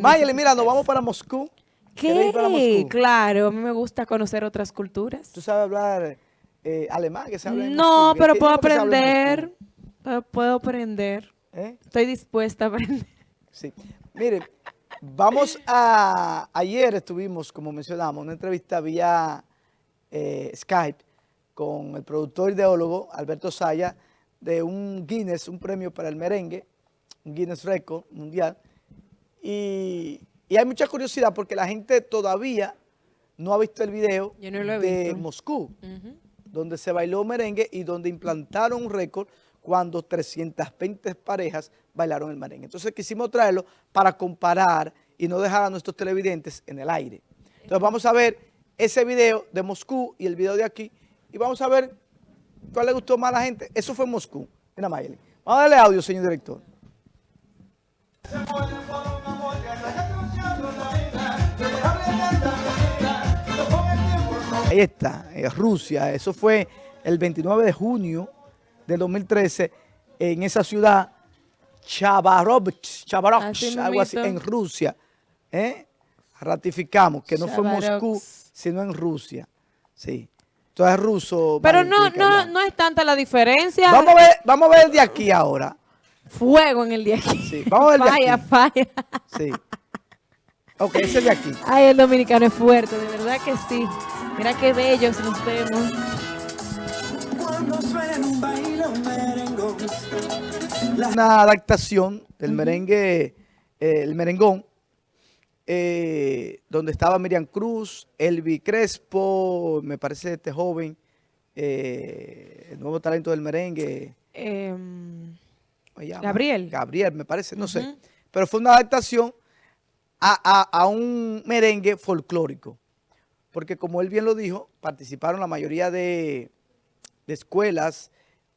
Mayeli, mira, nos vamos para Moscú. ¿Qué? Claro, a mí me gusta conocer otras culturas. ¿Tú sabes hablar eh, alemán? Que se habla en no, Moscú? pero ¿Qué puedo aprender. Puedo aprender. ¿Eh? Estoy dispuesta a aprender. Sí. Mire, vamos a... Ayer estuvimos, como mencionamos, una entrevista vía eh, Skype con el productor ideólogo Alberto Saya de un Guinness, un premio para el merengue, un Guinness Record mundial. Y, y hay mucha curiosidad porque la gente todavía no ha visto el video no de visto. Moscú donde se bailó merengue y donde implantaron un récord cuando 320 parejas bailaron el merengue. Entonces quisimos traerlo para comparar y no dejar a nuestros televidentes en el aire. Entonces vamos a ver ese video de Moscú y el video de aquí y vamos a ver cuál le gustó más a la gente. Eso fue en Moscú. Mira Mayeli. Vamos a darle audio, señor director. Ahí está, eh, Rusia. Eso fue el 29 de junio del 2013 en esa ciudad, Chabarovsk, Chabarovsk, Así algo así, en Rusia. ¿eh? Ratificamos que no fue. Moscú, sino en Rusia. Sí. Entonces ruso. Pero no, no, no es tanta la diferencia. Vamos a ver, vamos a ver de aquí ahora. Fuego en el día aquí. Sí, vamos a ver de Falla, aquí. falla. Sí. Ok, ese de aquí. Ay, el dominicano es fuerte, de verdad que sí. Mira qué bellos nos vemos. Cuando suena un baile, un merengón. una adaptación del merengue, eh, el merengón, eh, donde estaba Miriam Cruz, Elvi Crespo, me parece este joven, eh, el nuevo talento del merengue. Em. Gabriel. Gabriel, me parece, no sé. Pero fue una adaptación a, a- a un merengue folclórico. Porque como él bien lo dijo, participaron la mayoría de, de escuelas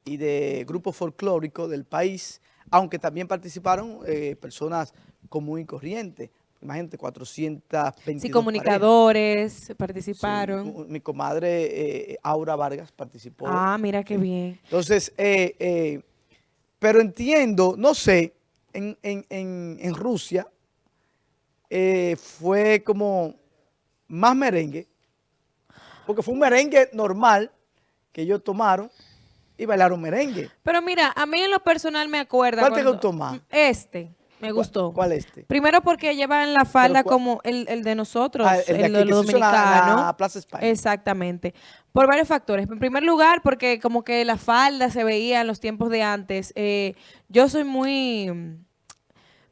y de grupos folclóricos del país, aunque también participaron eh, personas común y corriente. Imagínate, 422 sí, parejas. comunicadores participaron. Sí, mi comadre eh, Aura Vargas participó. ah, mira qué bien. Entonces, eh, eh, pero entiendo, no sé, en, en- en- en Rusia eh, fue como más merengue, porque fue un merengue normal que ellos tomaron y bailaron merengue. Pero mira, a mí en lo personal me acuerda. ¿Cuál te gustó más? Este, me gustó. ¿Cuál este? Primero porque llevan la falda cuál- como el, el de nosotros, Ah, el, el de los en la- dominicanos. Plaza España. Exactamente. Por varios factores. En primer lugar, porque como que la falda se veía en los tiempos de antes. Eh, yo soy muy...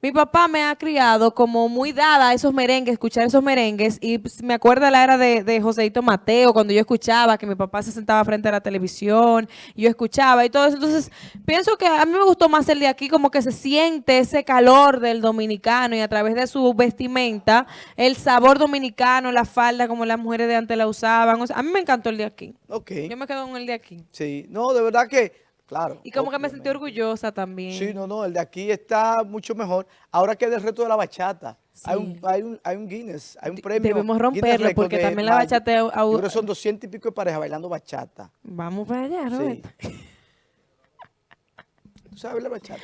Mi papá me ha criado como muy dada a esos merengues, escuchar esos merengues, y pues, me acuerda la era de, de Joseito Mateo, cuando yo escuchaba que mi papá se sentaba frente a la televisión, y yo escuchaba y todo eso. Entonces, pienso que a mí me gustó más el de aquí, como que se siente ese calor del dominicano y a través de su vestimenta, el sabor dominicano, la falda como las mujeres de antes la usaban. O sea, a mí me encantó el de aquí. Ok, Yo me quedo con el de aquí. sí, no, de verdad que, claro. Y como que me sentí orgullosa también. Sí, no, no, el de aquí está mucho mejor. Ahora que del reto de la bachata. Hay, un, hay, un, hay un Guinness, hay un premio. debemos romperlo, porque también la bachata Yo creo que son 200 y pico de parejas bailando bachata. Vamos para allá, Sí. Roberto. ¿Tú sabes bailar bachata?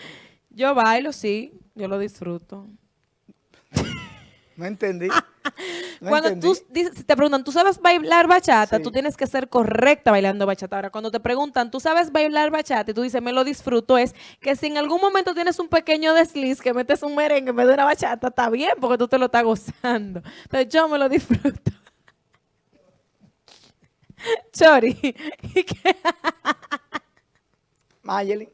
Yo bailo, sí, yo lo disfruto. No entendí. No cuando entendí. tú te preguntan, ¿tú sabes bailar bachata? Sí. Tú tienes que ser correcta bailando bachata. Ahora, cuando te preguntan, ¿tú sabes bailar bachata? Y tú dices, me lo disfruto, es que si en algún momento tienes un pequeño desliz, que metes un merengue en vez de una bachata, está bien, porque tú te lo estás gozando. Entonces, yo me lo disfruto. Chori. Mayelin.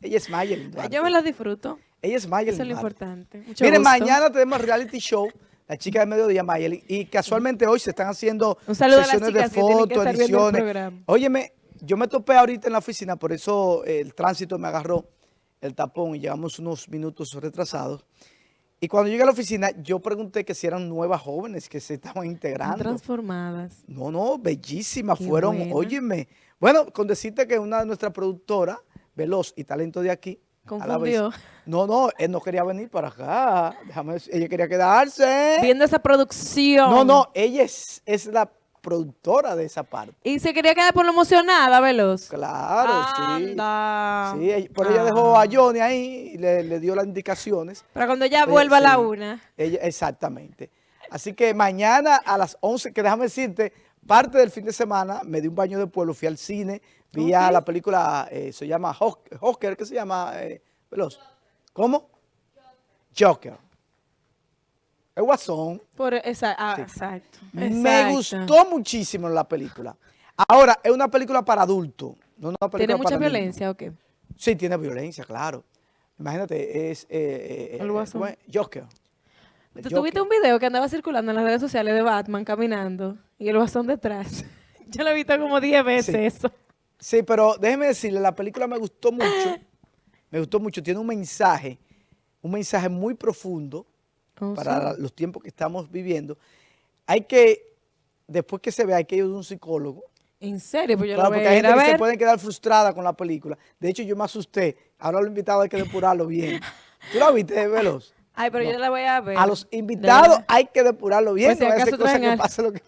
Ella es Mayelin. Yo me lo disfruto. Ella es Mayelin. Eso es lo importante. Mucho Miren, gusto. mañana tenemos reality show, la chica de mediodía, Mayelin, y casualmente hoy se están haciendo sesiones de fotos, ediciones. Óyeme, yo me topé ahorita en la oficina, por eso el tránsito me agarró el tapón y llegamos unos minutos retrasados. Y cuando llegué a la oficina, yo pregunté que si eran nuevas jóvenes que se estaban integrando. Transformadas. No, no, bellísimas Qué fueron, buena. óyeme. Bueno, con decirte que una de nuestras productoras, Veloz y Talento de aquí, Confundió. no, no, él no quería venir para acá. Déjame decir, ella quería quedarse. Viendo esa producción. No, no, ella es, es la productora de esa parte. Y se quería quedar por lo emocionada, Veloz. Claro, Anda. sí. Sí, por ella Ah. dejó a Johnny ahí y le, le dio las indicaciones. Para cuando ella vuelva a la sí. una. Ella, exactamente. Así que mañana a las 11, que déjame decirte, parte del fin de semana me di un baño de pueblo, fui al cine, vi a la película, eh, se llama Joker, ¿qué se llama? Eh, Veloz. ¿Cómo? Joker. El Guasón. Por, esa- ah, Sí. exacto. Me exacto. gustó muchísimo la película. Ahora, es una película para adultos. No una película ¿Tiene mucha para niños. violencia o qué? Sí, tiene violencia, claro. Imagínate, es... eh, eh, El eh, Guasón. Joker. El ¿Tú tuviste Joker. un video que andaba circulando en las redes sociales de Batman caminando y el bastón detrás? Yo lo he visto como 10 veces Sí. eso. Sí, pero déjeme decirle, la película me gustó mucho. Me gustó mucho. Tiene un mensaje, un mensaje muy profundo Oh, para sí. los tiempos que estamos viviendo. Hay que, después que se vea, hay que ir a un psicólogo. ¿En serio? Pues yo Claro, lo voy porque hay gente a que se ver. puede quedar frustrada con la película. De hecho, yo me asusté. Ahora los invitados hay que depurarlo bien. ¿Tú la viste, Veloz? Ay, pero yo la voy a ver. A los invitados hay que depurarlo bien. Pues si no vaya a ser acaso cosa traen que pase lo que...